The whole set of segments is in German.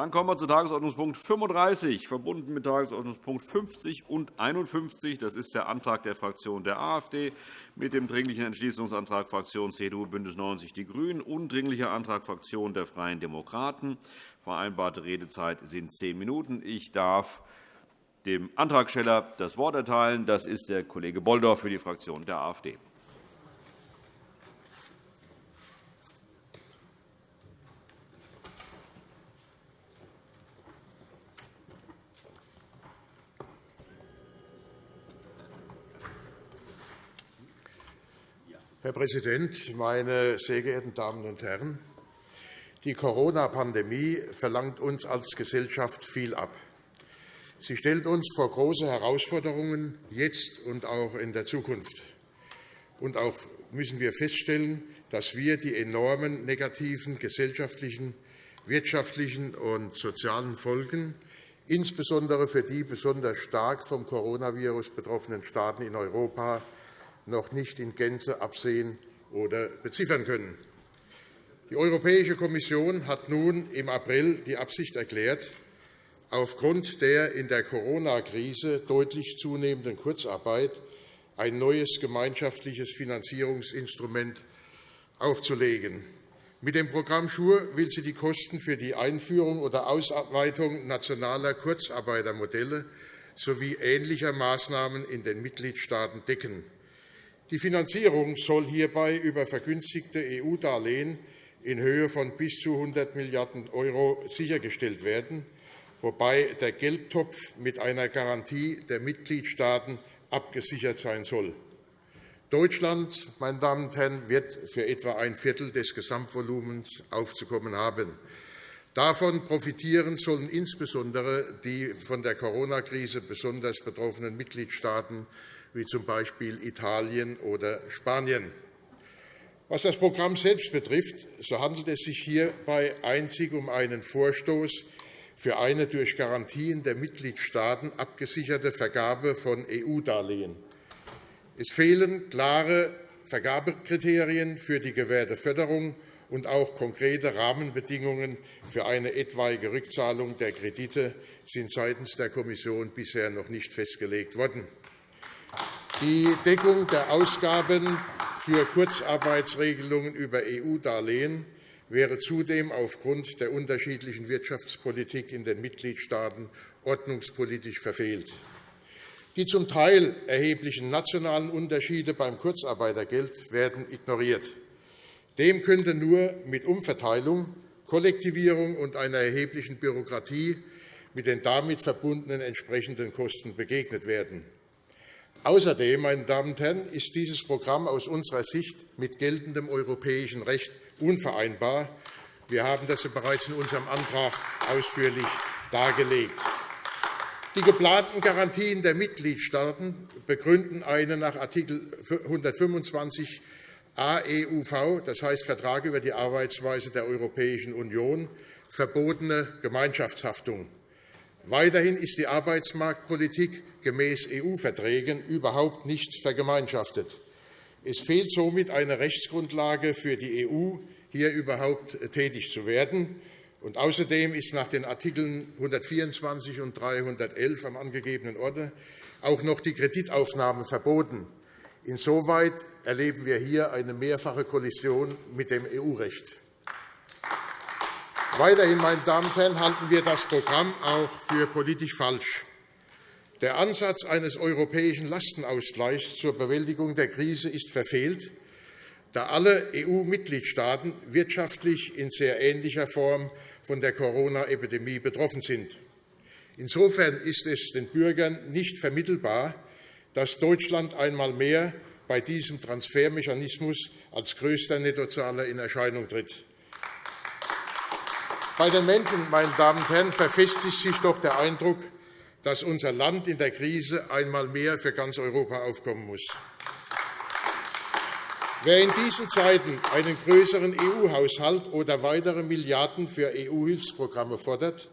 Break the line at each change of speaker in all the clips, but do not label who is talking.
Dann kommen wir zu Tagesordnungspunkt 35, verbunden mit Tagesordnungspunkt 50 und 51. Das ist der Antrag der Fraktion der AfD mit dem Dringlichen Entschließungsantrag Fraktion CDU BÜNDNIS 90 die GRÜNEN und Dringlicher Antrag Fraktion der Freien Demokraten. Vereinbarte Redezeit sind zehn Minuten. Ich darf dem Antragsteller das Wort erteilen. Das ist der Kollege Bolldorf für die Fraktion der AfD.
Herr Präsident, meine sehr geehrten Damen und Herren! Die Corona-Pandemie verlangt uns als Gesellschaft viel ab. Sie stellt uns vor große Herausforderungen, jetzt und auch in der Zukunft. Und auch müssen wir feststellen, dass wir die enormen negativen gesellschaftlichen, wirtschaftlichen und sozialen Folgen insbesondere für die besonders stark vom Coronavirus betroffenen Staaten in Europa noch nicht in Gänze absehen oder beziffern können. Die Europäische Kommission hat nun im April die Absicht erklärt, aufgrund der in der Corona-Krise deutlich zunehmenden Kurzarbeit ein neues gemeinschaftliches Finanzierungsinstrument aufzulegen. Mit dem Programm SURE will sie die Kosten für die Einführung oder Ausarbeitung nationaler Kurzarbeitermodelle sowie ähnlicher Maßnahmen in den Mitgliedstaaten decken. Die Finanzierung soll hierbei über vergünstigte EU-Darlehen in Höhe von bis zu 100 Milliarden € sichergestellt werden, wobei der Geldtopf mit einer Garantie der Mitgliedstaaten abgesichert sein soll. Deutschland meine Damen und Herren, wird für etwa ein Viertel des Gesamtvolumens aufzukommen haben. Davon profitieren sollen insbesondere die von der Corona-Krise besonders betroffenen Mitgliedstaaten wie z. B. Italien oder Spanien. Was das Programm selbst betrifft, so handelt es sich hierbei einzig um einen Vorstoß für eine durch Garantien der Mitgliedstaaten abgesicherte Vergabe von EU-Darlehen. Es fehlen klare Vergabekriterien für die gewährte Förderung und auch konkrete Rahmenbedingungen für eine etwaige Rückzahlung der Kredite sind seitens der Kommission bisher noch nicht festgelegt worden. Die Deckung der Ausgaben für Kurzarbeitsregelungen über EU-Darlehen wäre zudem aufgrund der unterschiedlichen Wirtschaftspolitik in den Mitgliedstaaten ordnungspolitisch verfehlt. Die zum Teil erheblichen nationalen Unterschiede beim Kurzarbeitergeld werden ignoriert. Dem könnte nur mit Umverteilung, Kollektivierung und einer erheblichen Bürokratie mit den damit verbundenen entsprechenden Kosten begegnet werden. Außerdem meine Damen und Herren, ist dieses Programm aus unserer Sicht mit geltendem europäischen Recht unvereinbar. Wir haben das bereits in unserem Antrag ausführlich dargelegt. Die geplanten Garantien der Mitgliedstaaten begründen eine nach Art. 125 AEUV, das heißt Vertrag über die Arbeitsweise der Europäischen Union, verbotene Gemeinschaftshaftung. Weiterhin ist die Arbeitsmarktpolitik gemäß EU-Verträgen überhaupt nicht vergemeinschaftet. Es fehlt somit eine Rechtsgrundlage für die EU, hier überhaupt tätig zu werden. Und außerdem ist nach den Artikeln 124 und 311 am angegebenen Orte auch noch die Kreditaufnahme verboten. Insoweit erleben wir hier eine mehrfache Kollision mit dem EU-Recht. Weiterhin meine Damen und Herren, halten wir das Programm auch für politisch falsch. Der Ansatz eines europäischen Lastenausgleichs zur Bewältigung der Krise ist verfehlt, da alle EU-Mitgliedstaaten wirtschaftlich in sehr ähnlicher Form von der Corona-Epidemie betroffen sind. Insofern ist es den Bürgern nicht vermittelbar, dass Deutschland einmal mehr bei diesem Transfermechanismus als größter Nettozahler in Erscheinung tritt. Bei den Menschen, meine Damen und Herren, verfestigt sich doch der Eindruck, dass unser Land in der Krise einmal mehr für ganz Europa aufkommen muss. Wer in diesen Zeiten einen größeren EU-Haushalt oder weitere Milliarden für EU-Hilfsprogramme fordert,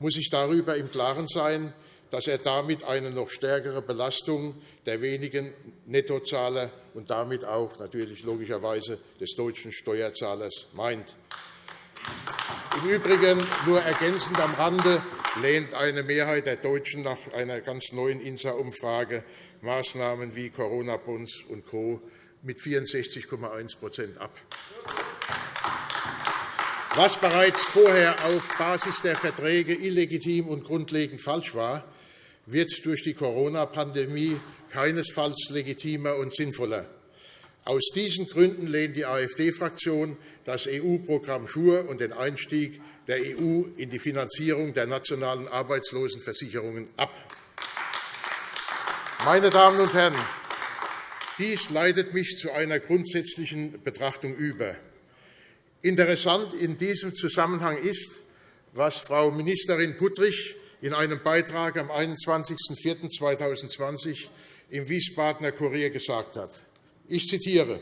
muss sich darüber im Klaren sein, dass er damit eine noch stärkere Belastung der wenigen Nettozahler und damit auch natürlich logischerweise des deutschen Steuerzahlers meint. Im Übrigen nur ergänzend am Rande lehnt eine Mehrheit der Deutschen nach einer ganz neuen INSA-Umfrage Maßnahmen wie Corona-Bonds und Co. mit 64,1% ab. Was bereits vorher auf Basis der Verträge illegitim und grundlegend falsch war, wird durch die Corona-Pandemie keinesfalls legitimer und sinnvoller. Aus diesen Gründen lehnt die AfD-Fraktion das EU-Programm SURE und den Einstieg der EU in die Finanzierung der nationalen Arbeitslosenversicherungen ab. Meine Damen und Herren, dies leitet mich zu einer grundsätzlichen Betrachtung über. Interessant in diesem Zusammenhang ist, was Frau Ministerin Puttrich in einem Beitrag am 21.04.2020 im Wiesbadener Kurier gesagt hat. Ich zitiere.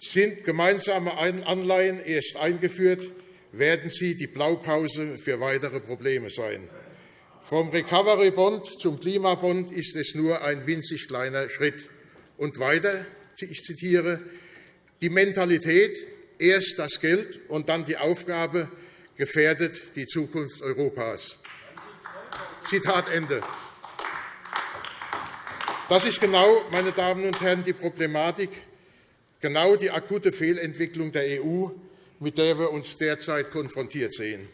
Sind gemeinsame Anleihen erst eingeführt, werden sie die Blaupause für weitere Probleme sein. Vom Recovery Bond zum Klimabond ist es nur ein winzig kleiner Schritt. Und weiter, ich zitiere, die Mentalität, erst das Geld und dann die Aufgabe, gefährdet die Zukunft Europas. Zitat Ende. Das ist genau, meine Damen und Herren, die Problematik, genau die akute Fehlentwicklung der EU, mit der wir uns derzeit konfrontiert sehen.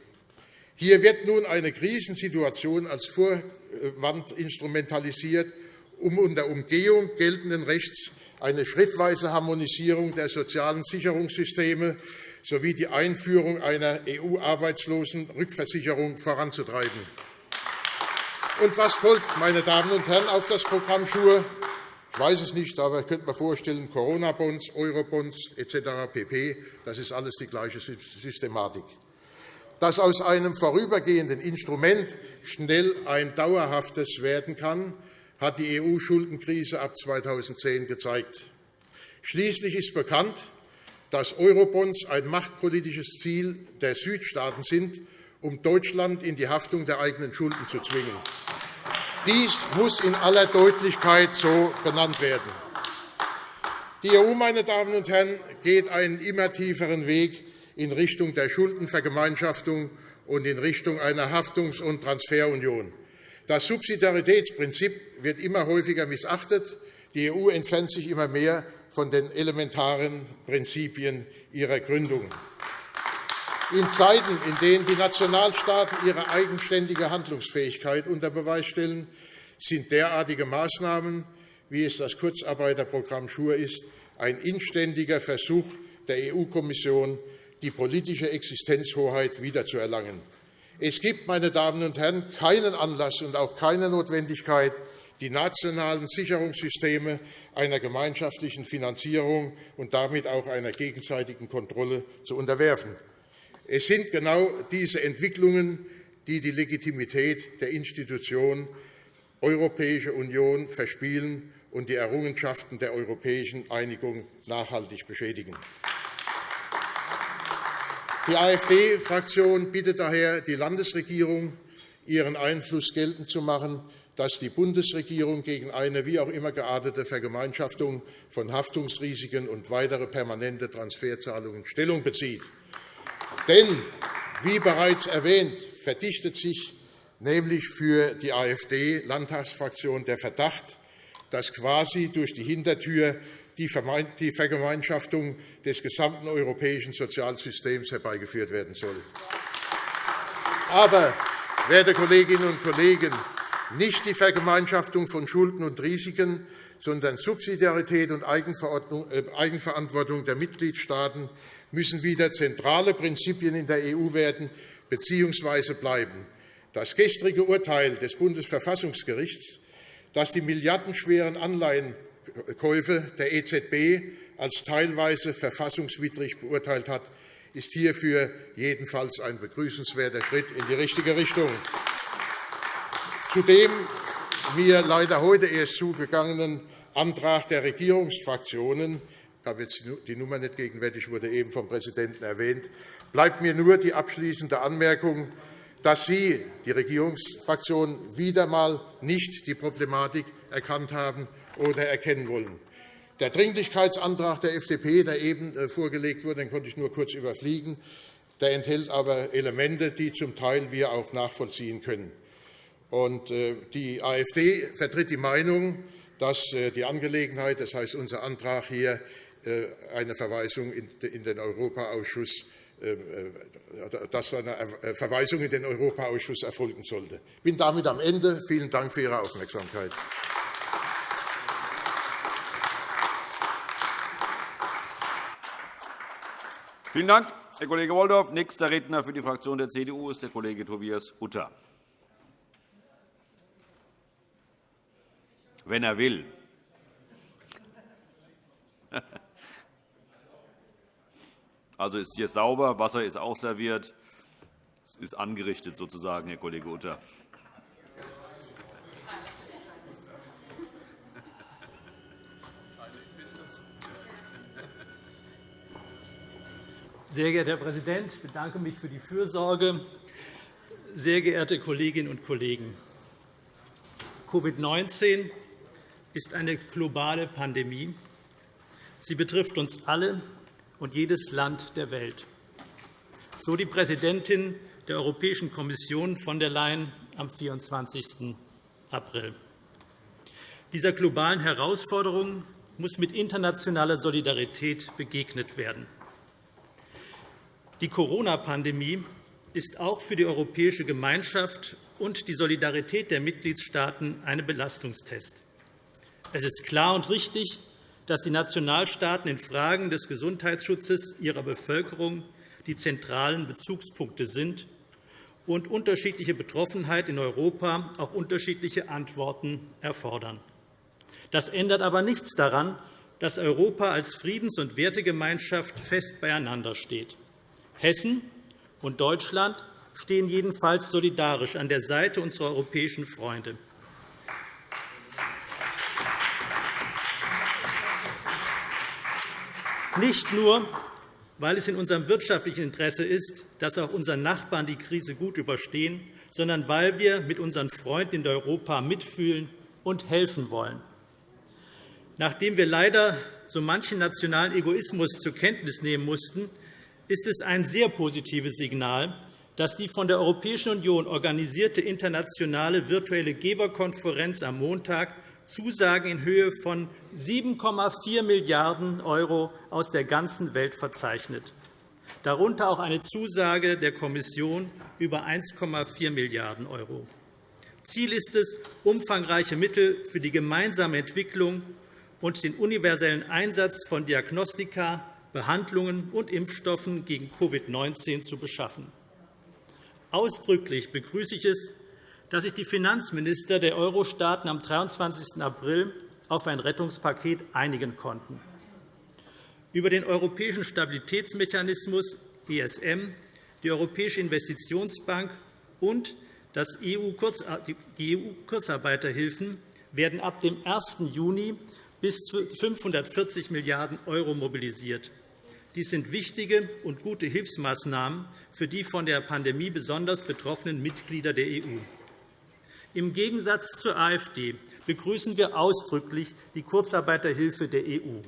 Hier wird nun eine Krisensituation als Vorwand instrumentalisiert, um unter Umgehung geltenden Rechts eine schrittweise Harmonisierung der sozialen Sicherungssysteme sowie die Einführung einer EU-Arbeitslosenrückversicherung voranzutreiben. Und was folgt, meine Damen und Herren, auf das Programm Schur? Ich weiß es nicht, aber ich könnte mir vorstellen, Corona-Bonds, Euro-Bonds etc. pp. Das ist alles die gleiche Systematik dass aus einem vorübergehenden Instrument schnell ein dauerhaftes werden kann, hat die EU-Schuldenkrise ab 2010 gezeigt. Schließlich ist bekannt, dass Eurobonds ein machtpolitisches Ziel der Südstaaten sind, um Deutschland in die Haftung der eigenen Schulden zu zwingen. Dies muss in aller Deutlichkeit so benannt werden. Die EU, meine Damen und Herren, geht einen immer tieferen Weg in Richtung der Schuldenvergemeinschaftung und in Richtung einer Haftungs- und Transferunion. Das Subsidiaritätsprinzip wird immer häufiger missachtet. Die EU entfernt sich immer mehr von den elementaren Prinzipien ihrer Gründung. In Zeiten, in denen die Nationalstaaten ihre eigenständige Handlungsfähigkeit unter Beweis stellen, sind derartige Maßnahmen, wie es das Kurzarbeiterprogramm SURE ist, ein inständiger Versuch der EU-Kommission, die politische Existenzhoheit wiederzuerlangen. Es gibt, meine Damen und Herren, keinen Anlass und auch keine Notwendigkeit, die nationalen Sicherungssysteme einer gemeinschaftlichen Finanzierung und damit auch einer gegenseitigen Kontrolle zu unterwerfen. Es sind genau diese Entwicklungen, die die Legitimität der Institution Europäische Union verspielen und die Errungenschaften der europäischen Einigung nachhaltig beschädigen. Die AfD-Fraktion bittet daher die Landesregierung, ihren Einfluss geltend zu machen, dass die Bundesregierung gegen eine wie auch immer geartete Vergemeinschaftung von Haftungsrisiken und weitere permanente Transferzahlungen Stellung bezieht. Denn, wie bereits erwähnt, verdichtet sich nämlich für die AfD-Landtagsfraktion der Verdacht, dass quasi durch die Hintertür die Vergemeinschaftung des gesamten europäischen Sozialsystems herbeigeführt werden soll. Aber, werte Kolleginnen und Kollegen, nicht die Vergemeinschaftung von Schulden und Risiken, sondern Subsidiarität und äh, Eigenverantwortung der Mitgliedstaaten müssen wieder zentrale Prinzipien in der EU werden bzw. bleiben. Das gestrige Urteil des Bundesverfassungsgerichts, das die milliardenschweren Anleihen Käufe der EZB als teilweise verfassungswidrig beurteilt hat, ist hierfür jedenfalls ein begrüßenswerter Schritt in die richtige Richtung. Zu dem mir leider heute erst zugegangenen Antrag der Regierungsfraktionen ich habe jetzt die Nummer nicht gegenwärtig, wurde eben vom Präsidenten erwähnt, bleibt mir nur die abschließende Anmerkung, dass Sie, die Regierungsfraktionen, wieder einmal nicht die Problematik erkannt haben oder erkennen wollen. Der Dringlichkeitsantrag der FDP, der eben äh, vorgelegt wurde, den konnte ich nur kurz überfliegen, Der enthält aber Elemente, die zum Teil wir auch nachvollziehen können. Äh, die AfD vertritt die Meinung, dass äh, die Angelegenheit, das heißt unser Antrag hier, eine Verweisung in den Europaausschuss dass eine Verweisung in den Europaausschuss erfolgen sollte. Ich bin damit am Ende. Vielen Dank für Ihre Aufmerksamkeit.
Vielen Dank, Herr Kollege Wolldorf. Nächster Redner für die Fraktion der CDU ist der Kollege Tobias Utter. Wenn er will. Also ist hier sauber, Wasser ist auch serviert. Es ist angerichtet sozusagen, Herr Kollege Utter.
Sehr geehrter Herr Präsident, ich bedanke mich für die Fürsorge. Sehr geehrte Kolleginnen und Kollegen, Covid-19 ist eine globale Pandemie. Sie betrifft uns alle und jedes Land der Welt. So die Präsidentin der Europäischen Kommission von der Leyen am 24. April. Dieser globalen Herausforderung muss mit internationaler Solidarität begegnet werden. Die Corona-Pandemie ist auch für die europäische Gemeinschaft und die Solidarität der Mitgliedstaaten ein Belastungstest. Es ist klar und richtig, dass die Nationalstaaten in Fragen des Gesundheitsschutzes ihrer Bevölkerung die zentralen Bezugspunkte sind und unterschiedliche Betroffenheit in Europa auch unterschiedliche Antworten erfordern. Das ändert aber nichts daran, dass Europa als Friedens- und Wertegemeinschaft fest beieinander steht. Hessen und Deutschland stehen jedenfalls solidarisch an der Seite unserer europäischen Freunde. Nicht nur, weil es in unserem wirtschaftlichen Interesse ist, dass auch unsere Nachbarn die Krise gut überstehen, sondern weil wir mit unseren Freunden in Europa mitfühlen und helfen wollen. Nachdem wir leider so manchen nationalen Egoismus zur Kenntnis nehmen mussten, ist es ein sehr positives Signal, dass die von der Europäischen Union organisierte internationale virtuelle Geberkonferenz am Montag Zusagen in Höhe von 7,4 Milliarden € aus der ganzen Welt verzeichnet, darunter auch eine Zusage der Kommission über 1,4 Milliarden €. Ziel ist es, umfangreiche Mittel für die gemeinsame Entwicklung und den universellen Einsatz von Diagnostika, Behandlungen und Impfstoffen gegen Covid-19 zu beschaffen. Ausdrücklich begrüße ich es, dass sich die Finanzminister der Euro-Staaten am 23. April auf ein Rettungspaket einigen konnten. Über den Europäischen Stabilitätsmechanismus ESM, die Europäische Investitionsbank und die EU-Kurzarbeiterhilfen werden ab dem 1. Juni bis zu 540 Milliarden € mobilisiert. Dies sind wichtige und gute Hilfsmaßnahmen für die von der Pandemie besonders betroffenen Mitglieder der EU. Im Gegensatz zur AfD begrüßen wir ausdrücklich die Kurzarbeiterhilfe der EU.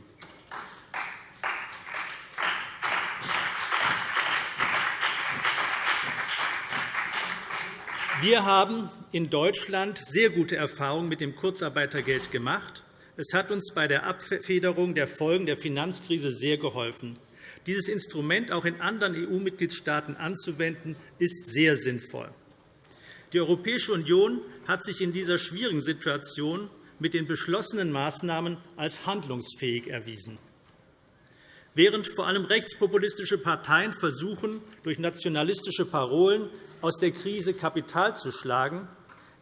Wir haben in Deutschland sehr gute Erfahrungen mit dem Kurzarbeitergeld gemacht. Es hat uns bei der Abfederung der Folgen der Finanzkrise sehr geholfen. Dieses Instrument auch in anderen EU-Mitgliedstaaten anzuwenden, ist sehr sinnvoll. Die Europäische Union hat sich in dieser schwierigen Situation mit den beschlossenen Maßnahmen als handlungsfähig erwiesen. Während vor allem rechtspopulistische Parteien versuchen, durch nationalistische Parolen aus der Krise Kapital zu schlagen,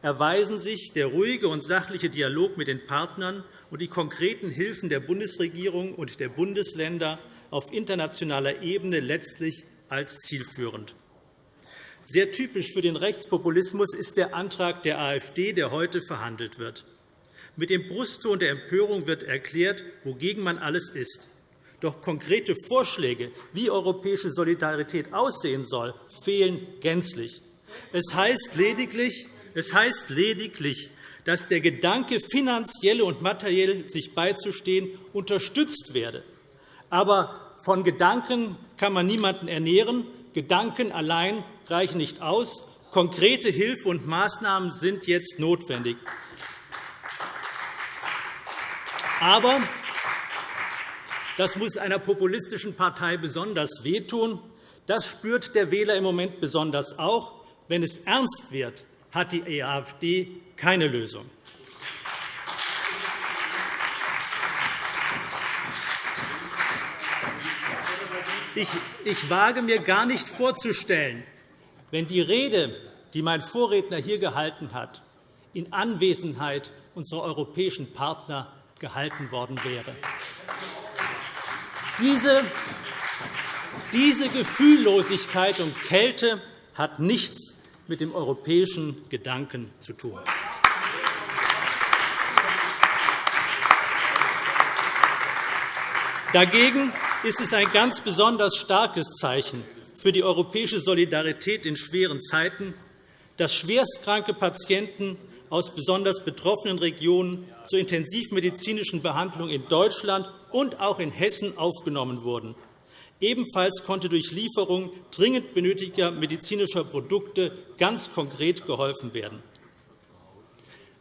erweisen sich der ruhige und sachliche Dialog mit den Partnern und die konkreten Hilfen der Bundesregierung und der Bundesländer auf internationaler Ebene letztlich als zielführend. Sehr typisch für den Rechtspopulismus ist der Antrag der AfD, der heute verhandelt wird. Mit dem Brustton der Empörung wird erklärt, wogegen man alles ist. Doch konkrete Vorschläge, wie europäische Solidarität aussehen soll, fehlen gänzlich. Es heißt lediglich, es heißt lediglich dass der Gedanke, finanziell und materiell sich beizustehen, unterstützt werde. Aber von Gedanken kann man niemanden ernähren. Gedanken allein reichen nicht aus. Konkrete Hilfe und Maßnahmen sind jetzt notwendig. Aber das muss einer populistischen Partei besonders wehtun. Das spürt der Wähler im Moment besonders auch. Wenn es ernst wird, hat die AfD keine Lösung. Ich, ich wage mir gar nicht vorzustellen, wenn die Rede, die mein Vorredner hier gehalten hat, in Anwesenheit unserer europäischen Partner gehalten worden wäre. Diese, diese Gefühllosigkeit und Kälte hat nichts mit dem europäischen Gedanken zu tun. Dagegen ist es ein ganz besonders starkes Zeichen für die europäische Solidarität in schweren Zeiten, dass schwerstkranke Patienten aus besonders betroffenen Regionen zur intensivmedizinischen Behandlung in Deutschland und auch in Hessen aufgenommen wurden. Ebenfalls konnte durch Lieferung dringend benötigter medizinischer Produkte ganz konkret geholfen werden.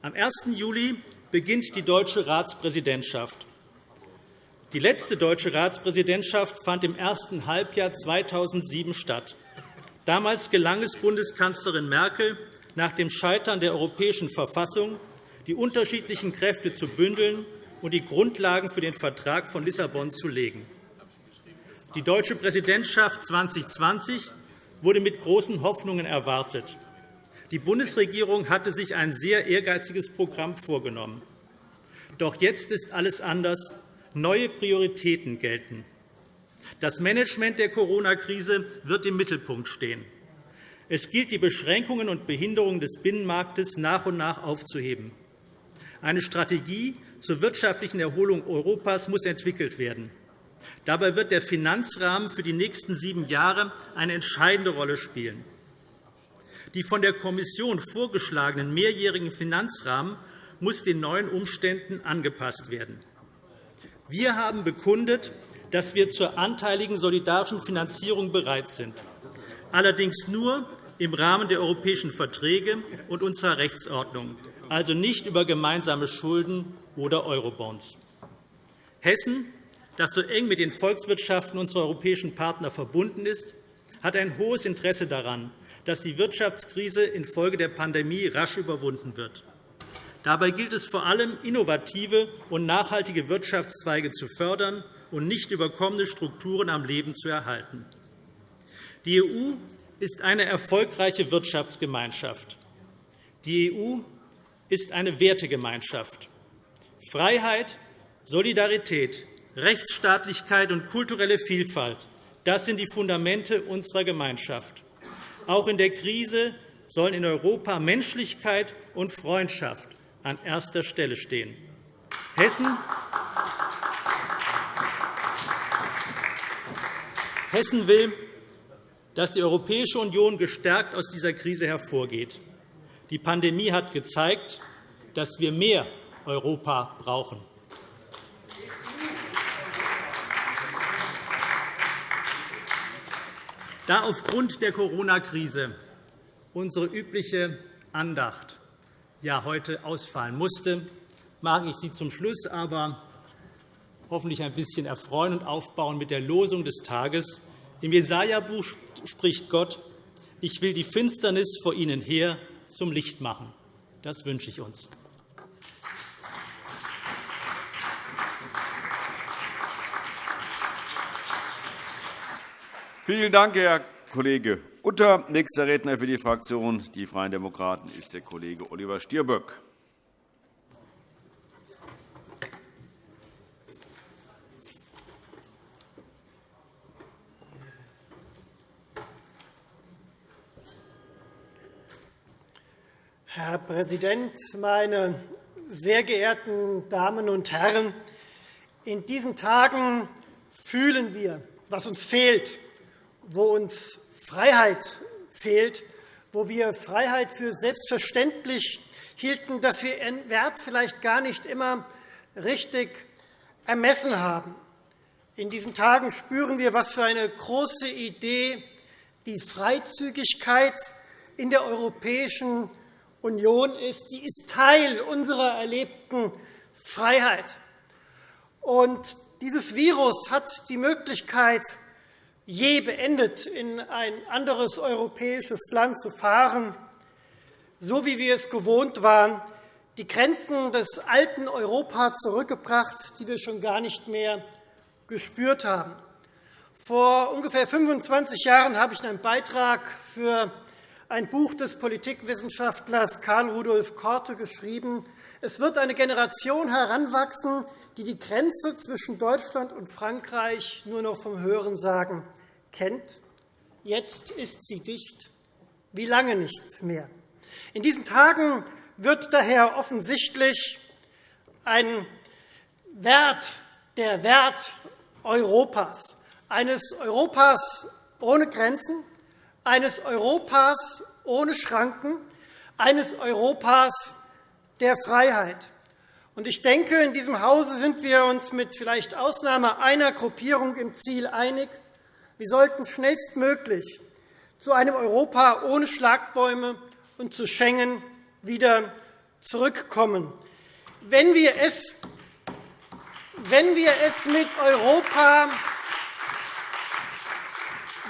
Am 1. Juli beginnt die deutsche Ratspräsidentschaft. Die letzte deutsche Ratspräsidentschaft fand im ersten Halbjahr 2007 statt. Damals gelang es Bundeskanzlerin Merkel, nach dem Scheitern der Europäischen Verfassung die unterschiedlichen Kräfte zu bündeln und die Grundlagen für den Vertrag von Lissabon zu legen. Die deutsche Präsidentschaft 2020 wurde mit großen Hoffnungen erwartet. Die Bundesregierung hatte sich ein sehr ehrgeiziges Programm vorgenommen. Doch jetzt ist alles anders. Neue Prioritäten gelten. Das Management der Corona-Krise wird im Mittelpunkt stehen. Es gilt, die Beschränkungen und Behinderungen des Binnenmarktes nach und nach aufzuheben. Eine Strategie zur wirtschaftlichen Erholung Europas muss entwickelt werden. Dabei wird der Finanzrahmen für die nächsten sieben Jahre eine entscheidende Rolle spielen. Die von der Kommission vorgeschlagenen mehrjährigen Finanzrahmen muss den neuen Umständen angepasst werden. Wir haben bekundet, dass wir zur anteiligen solidarischen Finanzierung bereit sind allerdings nur im Rahmen der europäischen Verträge und unserer Rechtsordnung, also nicht über gemeinsame Schulden oder Eurobonds. Hessen, das so eng mit den Volkswirtschaften unserer europäischen Partner verbunden ist, hat ein hohes Interesse daran, dass die Wirtschaftskrise infolge der Pandemie rasch überwunden wird. Dabei gilt es vor allem, innovative und nachhaltige Wirtschaftszweige zu fördern und nicht überkommene Strukturen am Leben zu erhalten. Die EU ist eine erfolgreiche Wirtschaftsgemeinschaft. Die EU ist eine Wertegemeinschaft. Freiheit, Solidarität, Rechtsstaatlichkeit und kulturelle Vielfalt das sind die Fundamente unserer Gemeinschaft. Auch in der Krise sollen in Europa Menschlichkeit und Freundschaft an erster Stelle stehen. Hessen Hessen will dass die Europäische Union gestärkt aus dieser Krise hervorgeht. Die Pandemie hat gezeigt, dass wir mehr Europa brauchen. Da aufgrund der Corona-Krise unsere übliche Andacht ja heute ausfallen musste, mag ich Sie zum Schluss aber hoffentlich ein bisschen erfreuen und aufbauen mit der Losung des Tages. Im Jesaja-Buch spricht Gott, ich will die Finsternis vor ihnen her zum Licht machen. Das wünsche ich uns.
Vielen Dank, Herr Kollege Utter. Nächster Redner für die Fraktion Die Freien Demokraten ist der Kollege Oliver Stirböck.
Herr Präsident, meine sehr geehrten Damen und Herren! In diesen Tagen fühlen wir, was uns fehlt, wo uns Freiheit fehlt, wo wir Freiheit für selbstverständlich hielten, dass wir ihren Wert vielleicht gar nicht immer richtig ermessen haben. In diesen Tagen spüren wir, was für eine große Idee wie Freizügigkeit in der Europäischen Union ist. Sie ist Teil unserer erlebten Freiheit. Und dieses Virus hat die Möglichkeit, je beendet, in ein anderes europäisches Land zu fahren, so wie wir es gewohnt waren, die Grenzen des alten Europa zurückgebracht, die wir schon gar nicht mehr gespürt haben. Vor ungefähr 25 Jahren habe ich einen Beitrag für ein Buch des Politikwissenschaftlers Karl Rudolf Korte geschrieben. Es wird eine Generation heranwachsen, die die Grenze zwischen Deutschland und Frankreich nur noch vom Hörensagen kennt. Jetzt ist sie dicht, wie lange nicht mehr. In diesen Tagen wird daher offensichtlich ein Wert, der Wert Europas, eines Europas ohne Grenzen, eines Europas ohne Schranken, eines Europas der Freiheit. Ich denke, in diesem Hause sind wir uns mit vielleicht Ausnahme einer Gruppierung im Ziel einig. Wir sollten schnellstmöglich zu einem Europa ohne Schlagbäume und zu Schengen wieder zurückkommen. Wenn wir es, wenn wir es mit Europa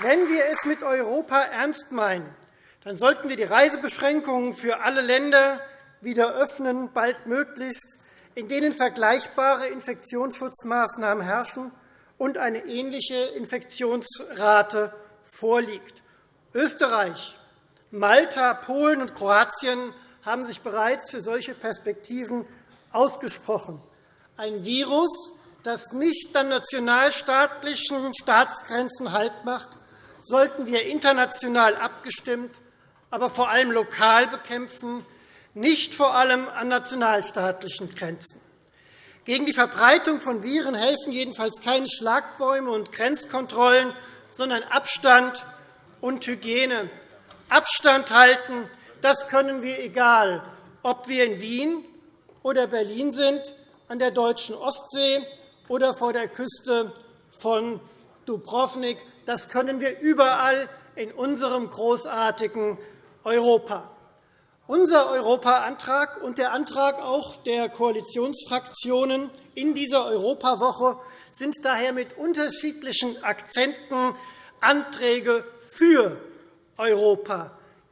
wenn wir es mit Europa ernst meinen, dann sollten wir die Reisebeschränkungen für alle Länder wieder öffnen, baldmöglichst, in denen vergleichbare Infektionsschutzmaßnahmen herrschen und eine ähnliche Infektionsrate vorliegt. Österreich, Malta, Polen und Kroatien haben sich bereits für solche Perspektiven ausgesprochen. Ein Virus, das nicht an nationalstaatlichen Staatsgrenzen Halt macht, sollten wir international abgestimmt, aber vor allem lokal bekämpfen, nicht vor allem an nationalstaatlichen Grenzen. Gegen die Verbreitung von Viren helfen jedenfalls keine Schlagbäume und Grenzkontrollen, sondern Abstand und Hygiene. Abstand halten, das können wir, egal ob wir in Wien oder Berlin sind, an der deutschen Ostsee oder vor der Küste von Dubrovnik. Das können wir überall in unserem großartigen Europa. Unser Europa-Antrag und der Antrag auch der Koalitionsfraktionen in dieser Europawoche sind daher mit unterschiedlichen Akzenten Anträge für Europa.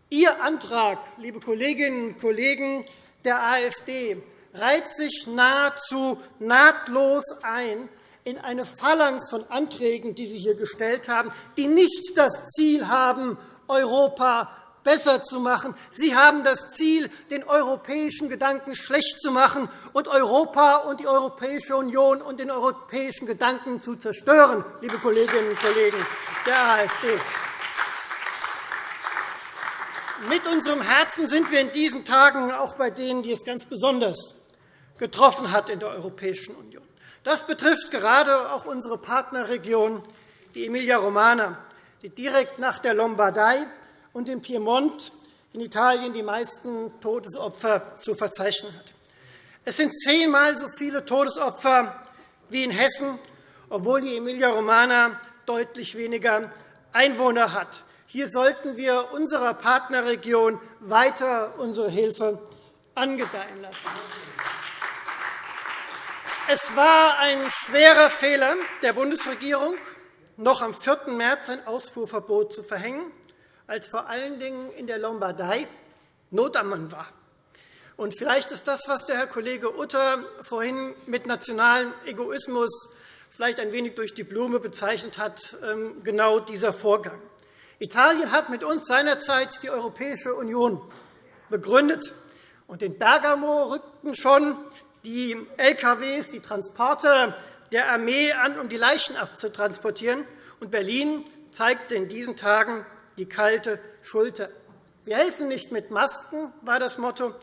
Ihr Antrag, liebe Kolleginnen und Kollegen der AfD, reiht sich nahezu nahtlos ein in eine Phalanx von Anträgen, die Sie hier gestellt haben, die nicht das Ziel haben, Europa besser zu machen. Sie haben das Ziel, den europäischen Gedanken schlecht zu machen und Europa und die Europäische Union und den europäischen Gedanken zu zerstören, liebe Kolleginnen und Kollegen der AfD. Mit unserem Herzen sind wir in diesen Tagen auch bei denen, die es ganz besonders getroffen hat in der Europäischen Union. Das betrifft gerade auch unsere Partnerregion, die Emilia-Romagna, die direkt nach der Lombardei und dem Piemont in Italien die meisten Todesopfer zu verzeichnen hat. Es sind zehnmal so viele Todesopfer wie in Hessen, obwohl die Emilia-Romagna deutlich weniger Einwohner hat. Hier sollten wir unserer Partnerregion weiter unsere Hilfe angedeihen lassen. Es war ein schwerer Fehler der Bundesregierung, noch am 4. März ein Ausfuhrverbot zu verhängen, als vor allen Dingen in der Lombardei Not am Mann war. Und vielleicht ist das, was der Herr Kollege Utter vorhin mit nationalem Egoismus vielleicht ein wenig durch die Blume bezeichnet hat, ähm, genau dieser Vorgang. Italien hat mit uns seinerzeit die Europäische Union begründet. Und in Bergamo rückten schon die LKWs, die Transporte der Armee an, um die Leichen abzutransportieren. Und Berlin zeigte in diesen Tagen die kalte Schulter. Wir helfen nicht mit Masken, war das Motto.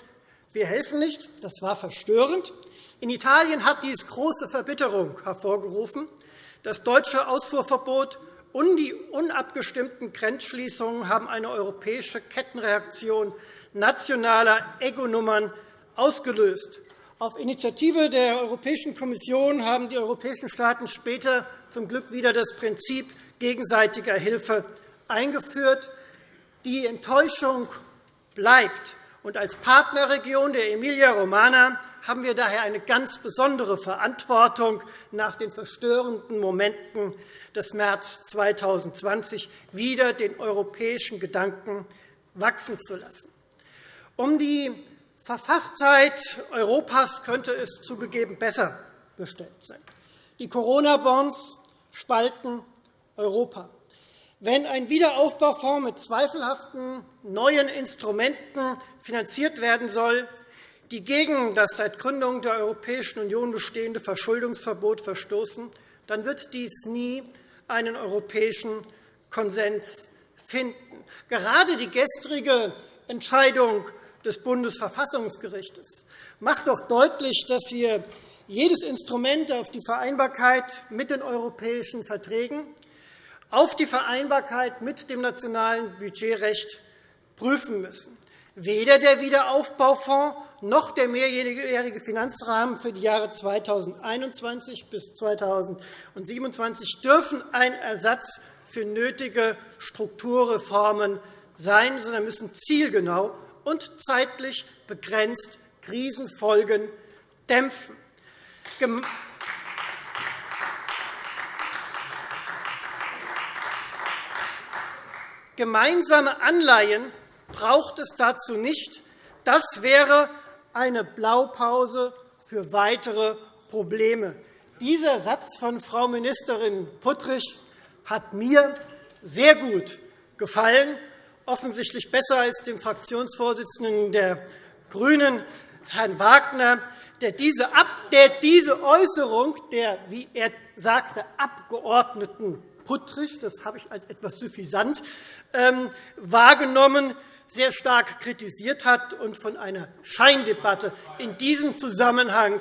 Wir helfen nicht. Das war verstörend. In Italien hat dies große Verbitterung hervorgerufen. Das deutsche Ausfuhrverbot und die unabgestimmten Grenzschließungen haben eine europäische Kettenreaktion nationaler Ego-Nummern ausgelöst. Auf Initiative der Europäischen Kommission haben die europäischen Staaten später zum Glück wieder das Prinzip gegenseitiger Hilfe eingeführt. Die Enttäuschung bleibt. Und als Partnerregion der Emilia-Romagna haben wir daher eine ganz besondere Verantwortung, nach den verstörenden Momenten des März 2020 wieder den europäischen Gedanken wachsen zu lassen. Um die Verfasstheit Europas könnte es zugegeben besser bestellt sein. Die Corona-Bonds spalten Europa. Wenn ein Wiederaufbaufonds mit zweifelhaften neuen Instrumenten finanziert werden soll, die gegen das seit Gründung der Europäischen Union bestehende Verschuldungsverbot verstoßen, dann wird dies nie einen europäischen Konsens finden. Gerade die gestrige Entscheidung des Bundesverfassungsgerichts macht doch deutlich, dass wir jedes Instrument auf die Vereinbarkeit mit den europäischen Verträgen, auf die Vereinbarkeit mit dem nationalen Budgetrecht prüfen müssen. Weder der Wiederaufbaufonds noch der mehrjährige Finanzrahmen für die Jahre 2021 bis 2027 dürfen ein Ersatz für nötige Strukturreformen sein, sondern müssen zielgenau und zeitlich begrenzt Krisenfolgen dämpfen. Gemeinsame Anleihen braucht es dazu nicht. Das wäre eine Blaupause für weitere Probleme. Dieser Satz von Frau Ministerin Puttrich hat mir sehr gut gefallen, offensichtlich besser als dem Fraktionsvorsitzenden der GRÜNEN, Herrn Wagner, der diese, der diese Äußerung der, wie er sagte, Abgeordneten Puttrich, das habe ich als etwas suffisant wahrgenommen, sehr stark kritisiert hat und von einer Scheindebatte in diesem Zusammenhang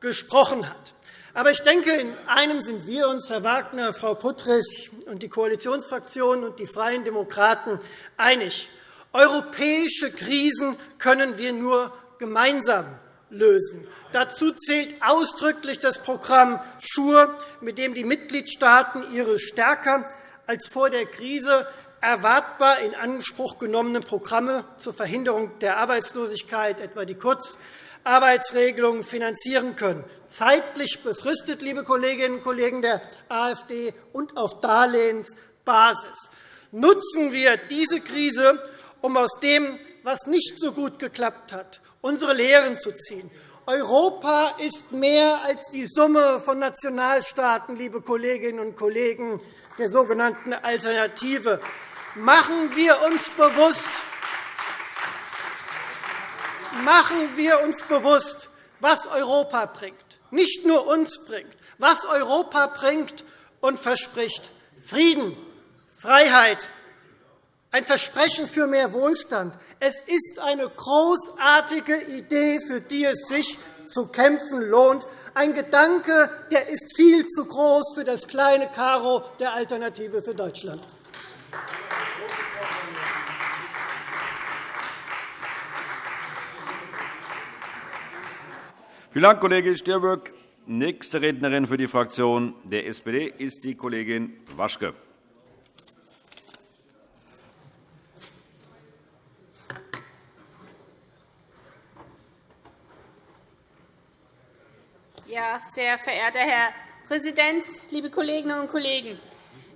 gesprochen hat. Aber ich denke, in einem sind wir uns, Herr Wagner, Frau Puttrich und die Koalitionsfraktionen und die Freien Demokraten einig. Europäische Krisen können wir nur gemeinsam lösen. Dazu zählt ausdrücklich das Programm SURE, mit dem die Mitgliedstaaten ihre stärker als vor der Krise erwartbar in Anspruch genommene Programme zur Verhinderung der Arbeitslosigkeit, etwa die Kurzarbeitsregelung, finanzieren können, zeitlich befristet, liebe Kolleginnen und Kollegen der AfD, und auf Darlehensbasis. Nutzen wir diese Krise, um aus dem, was nicht so gut geklappt hat, unsere Lehren zu ziehen. Europa ist mehr als die Summe von Nationalstaaten, liebe Kolleginnen und Kollegen der sogenannten Alternative. Machen wir uns bewusst, machen wir uns bewusst, was Europa bringt, nicht nur uns bringt, was Europa bringt und verspricht. Frieden, Freiheit, ein Versprechen für mehr Wohlstand. Es ist eine großartige Idee, für die es sich zu kämpfen lohnt. Ein Gedanke, der ist viel zu groß für das kleine Karo der Alternative für Deutschland.
Vielen Dank, Kollege Stirböck. Nächste Rednerin für die Fraktion der SPD ist die Kollegin Waschke.
Ja, sehr verehrter Herr Präsident, liebe Kolleginnen und Kollegen!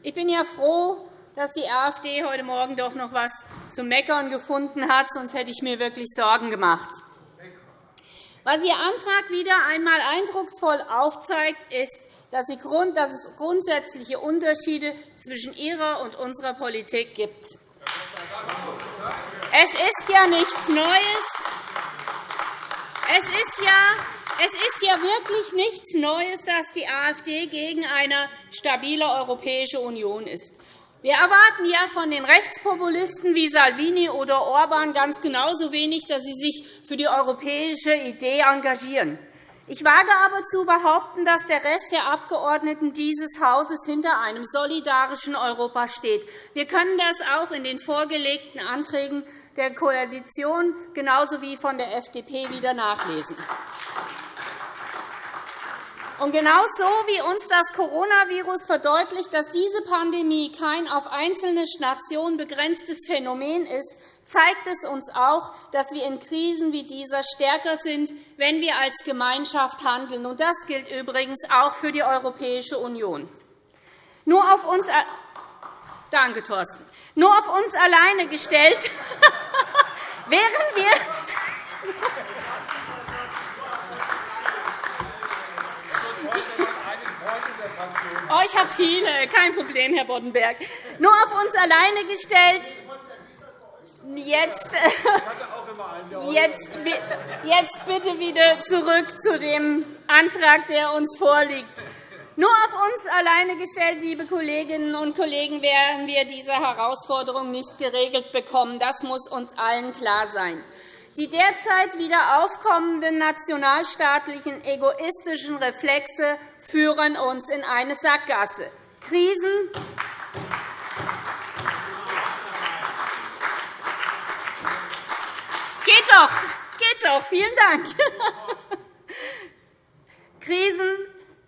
Ich bin ja froh, dass die AfD heute Morgen doch noch etwas zu meckern gefunden hat, sonst hätte ich mir wirklich Sorgen gemacht. Was Ihr Antrag wieder einmal eindrucksvoll aufzeigt, ist, dass es grundsätzliche Unterschiede zwischen Ihrer und unserer Politik gibt. Es ist ja nichts Neues. Es ist ja es ist ja wirklich nichts Neues, dass die AfD gegen eine stabile Europäische Union ist. Wir erwarten ja von den Rechtspopulisten wie Salvini oder Orban ganz genauso wenig, dass sie sich für die europäische Idee engagieren. Ich wage aber zu behaupten, dass der Rest der Abgeordneten dieses Hauses hinter einem solidarischen Europa steht. Wir können das auch in den vorgelegten Anträgen der Koalition genauso wie von der FDP wieder nachlesen. Und genauso wie uns das Coronavirus verdeutlicht, dass diese Pandemie kein auf einzelne Nationen begrenztes Phänomen ist, zeigt es uns auch, dass wir in Krisen wie dieser stärker sind, wenn wir als Gemeinschaft handeln. Und das gilt übrigens auch für die Europäische Union. Nur auf uns Danke, Thorsten. Nur auf uns alleine gestellt, wären wir Oh, ich habe viele, kein Problem, Herr Boddenberg. Nur auf uns alleine gestellt. Jetzt, jetzt, jetzt bitte wieder zurück zu dem Antrag, der uns vorliegt. Nur auf uns alleine gestellt, liebe Kolleginnen und Kollegen, werden wir diese Herausforderung nicht geregelt bekommen. Das muss uns allen klar sein. Die derzeit wieder aufkommenden nationalstaatlichen egoistischen Reflexe führen uns in eine Sackgasse. Krisen Geht doch, geht doch. Vielen Dank. Krisen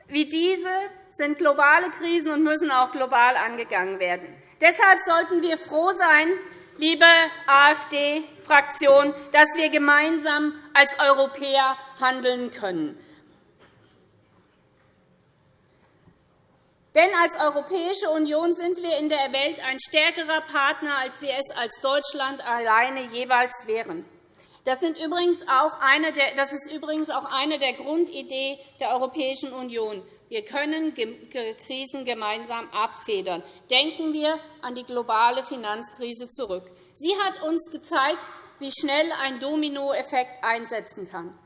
wie diese sind globale Krisen und müssen auch global angegangen werden. Deshalb sollten wir froh sein, liebe AfD-Fraktion, dass wir gemeinsam als Europäer handeln können. Denn als Europäische Union sind wir in der Welt ein stärkerer Partner, als wir es als Deutschland alleine jeweils wären. Das, ist übrigens auch eine der Grundideen der Europäischen Union. Wir können Krisen gemeinsam abfedern. Denken wir an die globale Finanzkrise zurück. Sie hat uns gezeigt, wie schnell ein Dominoeffekt einsetzen kann.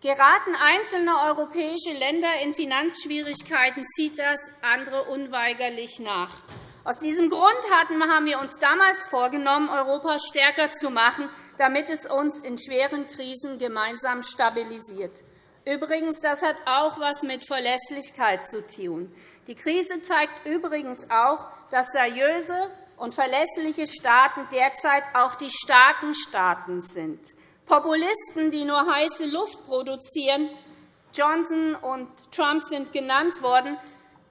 Geraten einzelne europäische Länder in Finanzschwierigkeiten, zieht das andere unweigerlich nach. Aus diesem Grund haben wir uns damals vorgenommen, Europa stärker zu machen, damit es uns in schweren Krisen gemeinsam stabilisiert. Übrigens, das hat auch etwas mit Verlässlichkeit zu tun. Die Krise zeigt übrigens auch, dass seriöse und verlässliche Staaten derzeit auch die starken Staaten sind. Populisten, die nur heiße Luft produzieren, Johnson und Trump sind genannt worden,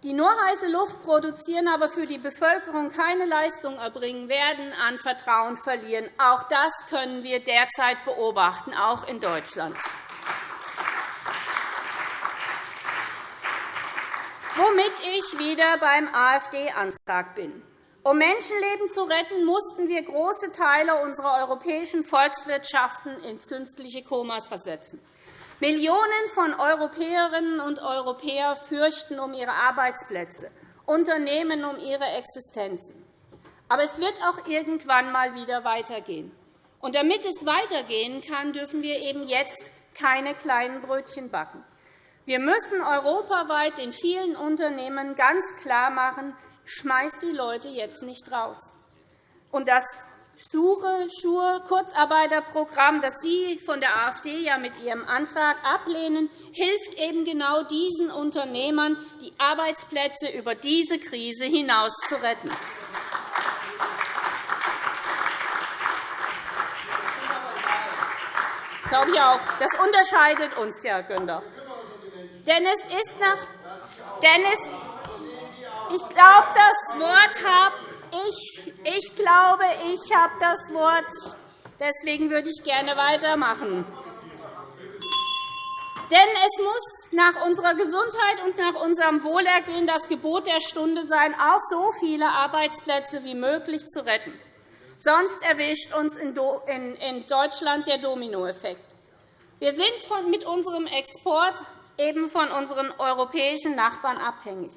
die nur heiße Luft produzieren, aber für die Bevölkerung keine Leistung erbringen, werden an Vertrauen verlieren. Auch das können wir derzeit beobachten, auch in Deutschland. Womit ich wieder beim AfD-Antrag bin. Um Menschenleben zu retten, mussten wir große Teile unserer europäischen Volkswirtschaften ins künstliche Koma versetzen. Millionen von Europäerinnen und Europäern fürchten um ihre Arbeitsplätze, Unternehmen um ihre Existenzen. Aber es wird auch irgendwann einmal wieder weitergehen. Und damit es weitergehen kann, dürfen wir eben jetzt keine kleinen Brötchen backen. Wir müssen europaweit den vielen Unternehmen ganz klar machen, schmeißt die Leute jetzt nicht raus. Und das Sure, Schur, Kurzarbeiterprogramm, das Sie von der AfD ja mit Ihrem Antrag ablehnen, hilft eben genau diesen Unternehmern, die Arbeitsplätze über diese Krise hinaus zu retten. glaube ich auch. Das unterscheidet uns, Herr Günther. Denn es ist nach denn es, ich glaube, das Wort habe ich, ich glaube, ich habe das Wort. Deswegen würde ich gerne weitermachen. Denn es muss nach unserer Gesundheit und nach unserem Wohlergehen das Gebot der Stunde sein, auch so viele Arbeitsplätze wie möglich zu retten. Sonst erwischt uns in Deutschland der Dominoeffekt. Wir sind mit unserem Export eben von unseren europäischen Nachbarn abhängig.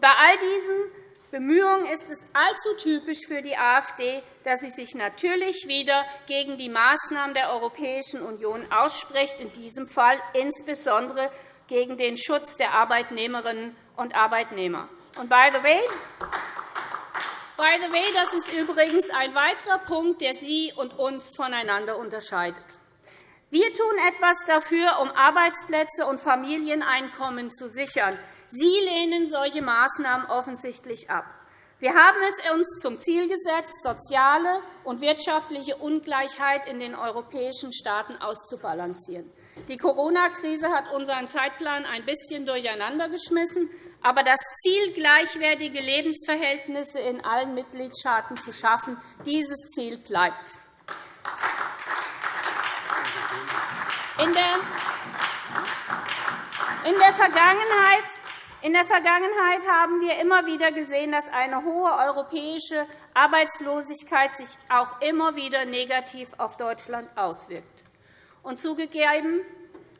Bei all diesen Bemühungen ist es allzu typisch für die AfD, dass sie sich natürlich wieder gegen die Maßnahmen der Europäischen Union ausspricht, in diesem Fall insbesondere gegen den Schutz der Arbeitnehmerinnen und Arbeitnehmer. Und by the way, By the way, das ist übrigens ein weiterer Punkt, der Sie und uns voneinander unterscheidet. Wir tun etwas dafür, um Arbeitsplätze und Familieneinkommen zu sichern. Sie lehnen solche Maßnahmen offensichtlich ab. Wir haben es uns zum Ziel gesetzt, soziale und wirtschaftliche Ungleichheit in den europäischen Staaten auszubalancieren. Die Corona-Krise hat unseren Zeitplan ein bisschen durcheinandergeschmissen. Aber das Ziel, gleichwertige Lebensverhältnisse in allen Mitgliedstaaten zu schaffen, dieses Ziel bleibt. In der Vergangenheit in der Vergangenheit haben wir immer wieder gesehen, dass eine hohe europäische Arbeitslosigkeit sich auch immer wieder negativ auf Deutschland auswirkt. Und zugegeben,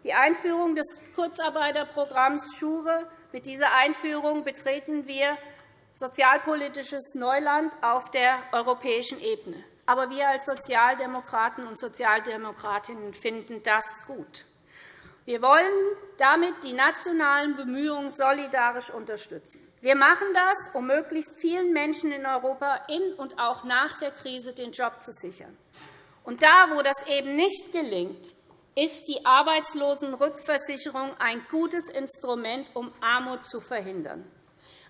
die Einführung des Kurzarbeiterprogramms SCHURE mit dieser Einführung betreten wir sozialpolitisches Neuland auf der europäischen Ebene. Aber wir als Sozialdemokraten und Sozialdemokratinnen finden das gut. Wir wollen damit die nationalen Bemühungen solidarisch unterstützen. Wir machen das, um möglichst vielen Menschen in Europa in und auch nach der Krise den Job zu sichern. Und da, wo das eben nicht gelingt, ist die Arbeitslosenrückversicherung ein gutes Instrument, um Armut zu verhindern.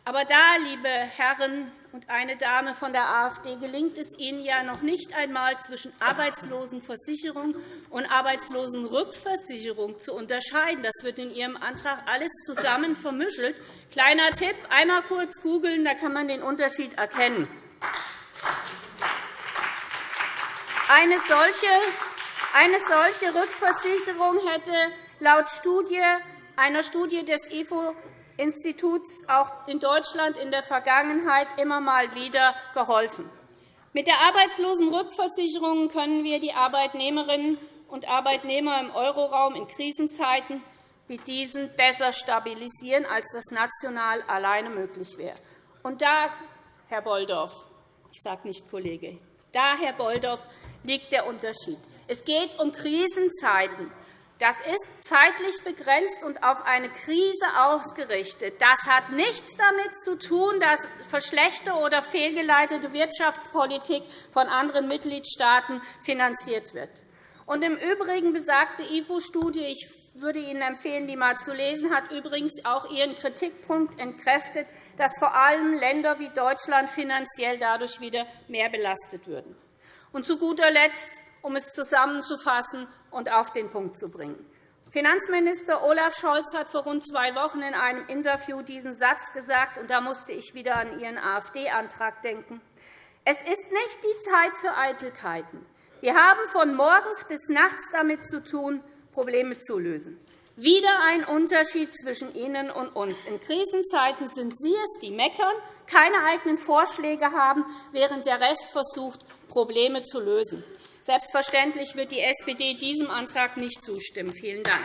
Aber da, liebe Herren und eine Dame von der AfD, gelingt es Ihnen ja noch nicht einmal, zwischen Arbeitslosenversicherung und Arbeitslosenrückversicherung zu unterscheiden. Das wird in Ihrem Antrag alles zusammen vermischelt. Kleiner Tipp, einmal kurz googeln, da kann man den Unterschied erkennen. Eine solche, eine solche Rückversicherung hätte laut Studie, einer Studie des IFO Instituts auch in Deutschland in der Vergangenheit immer mal wieder geholfen. Mit der Arbeitslosenrückversicherung können wir die Arbeitnehmerinnen und Arbeitnehmer im Euroraum in Krisenzeiten wie diesen besser stabilisieren, als das national alleine möglich wäre. Und da, Herr Bolldorf, ich sage nicht Kollege, da, Herr Bolldorf, liegt der Unterschied. Es geht um Krisenzeiten. Das ist zeitlich begrenzt und auf eine Krise ausgerichtet. Das hat nichts damit zu tun, dass verschlechterte oder fehlgeleitete Wirtschaftspolitik von anderen Mitgliedstaaten finanziert wird. Und Im Übrigen besagte IFO-Studie, ich würde Ihnen empfehlen, die einmal zu lesen, hat übrigens auch Ihren Kritikpunkt entkräftet, dass vor allem Länder wie Deutschland finanziell dadurch wieder mehr belastet würden. Und zu guter Letzt, um es zusammenzufassen, und auf den Punkt zu bringen. Finanzminister Olaf Scholz hat vor rund zwei Wochen in einem Interview diesen Satz gesagt, und da musste ich wieder an Ihren AfD-Antrag denken. Es ist nicht die Zeit für Eitelkeiten. Wir haben von morgens bis nachts damit zu tun, Probleme zu lösen. Wieder ein Unterschied zwischen Ihnen und uns. In Krisenzeiten sind Sie es, die meckern, keine eigenen Vorschläge haben, während der Rest versucht, Probleme zu lösen. Selbstverständlich wird die SPD diesem Antrag nicht zustimmen. Vielen Dank.